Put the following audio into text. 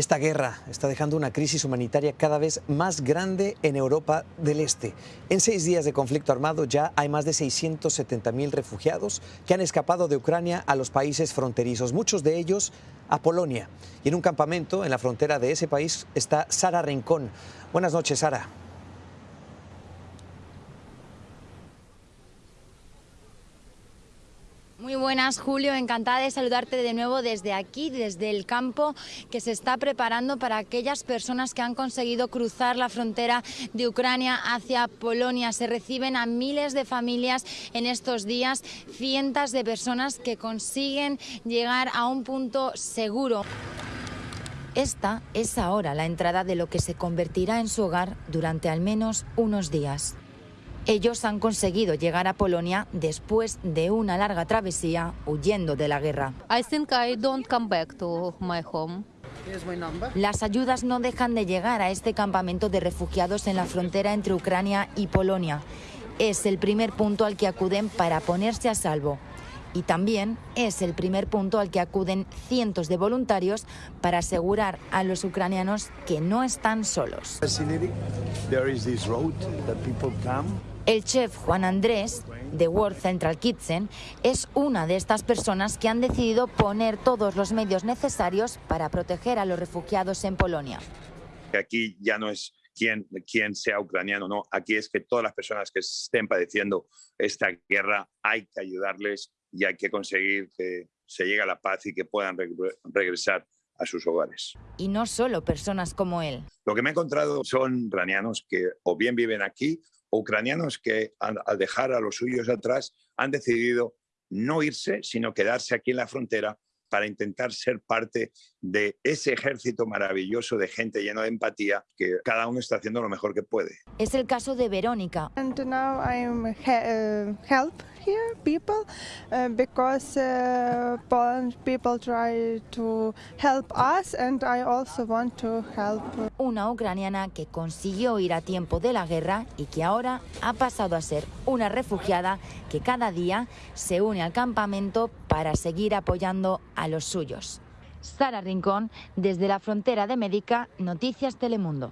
Esta guerra está dejando una crisis humanitaria cada vez más grande en Europa del Este. En seis días de conflicto armado ya hay más de 670.000 refugiados que han escapado de Ucrania a los países fronterizos, muchos de ellos a Polonia. Y en un campamento en la frontera de ese país está Sara Rincón. Buenas noches, Sara. Buenas, Julio. Encantada de saludarte de nuevo desde aquí, desde el campo que se está preparando para aquellas personas que han conseguido cruzar la frontera de Ucrania hacia Polonia. Se reciben a miles de familias en estos días, cientos de personas que consiguen llegar a un punto seguro. Esta es ahora la entrada de lo que se convertirá en su hogar durante al menos unos días. Ellos han conseguido llegar a Polonia después de una larga travesía huyendo de la guerra. Las ayudas no dejan de llegar a este campamento de refugiados en la frontera entre Ucrania y Polonia. Es el primer punto al que acuden para ponerse a salvo. Y también es el primer punto al que acuden cientos de voluntarios para asegurar a los ucranianos que no están solos. El chef Juan Andrés, de World Central Kitchen, es una de estas personas que han decidido poner todos los medios necesarios para proteger a los refugiados en Polonia. Aquí ya no es quién, quién sea ucraniano, no. Aquí es que todas las personas que estén padeciendo esta guerra hay que ayudarles y hay que conseguir que se llegue a la paz y que puedan regresar a sus hogares. Y no solo personas como él. Lo que me he encontrado son ucranianos que o bien viven aquí ucranianos que al dejar a los suyos atrás han decidido no irse, sino quedarse aquí en la frontera para intentar ser parte de ese ejército maravilloso de gente lleno de empatía que cada uno está haciendo lo mejor que puede. Es el caso de Verónica. And now I'm uh, help here people uh, because uh, people try to help us. Una ucraniana que consiguió ir a tiempo de la guerra y que ahora ha pasado a ser una refugiada que cada día se une al campamento para seguir apoyando a los suyos. Sara Rincón, desde la frontera de Médica, Noticias Telemundo.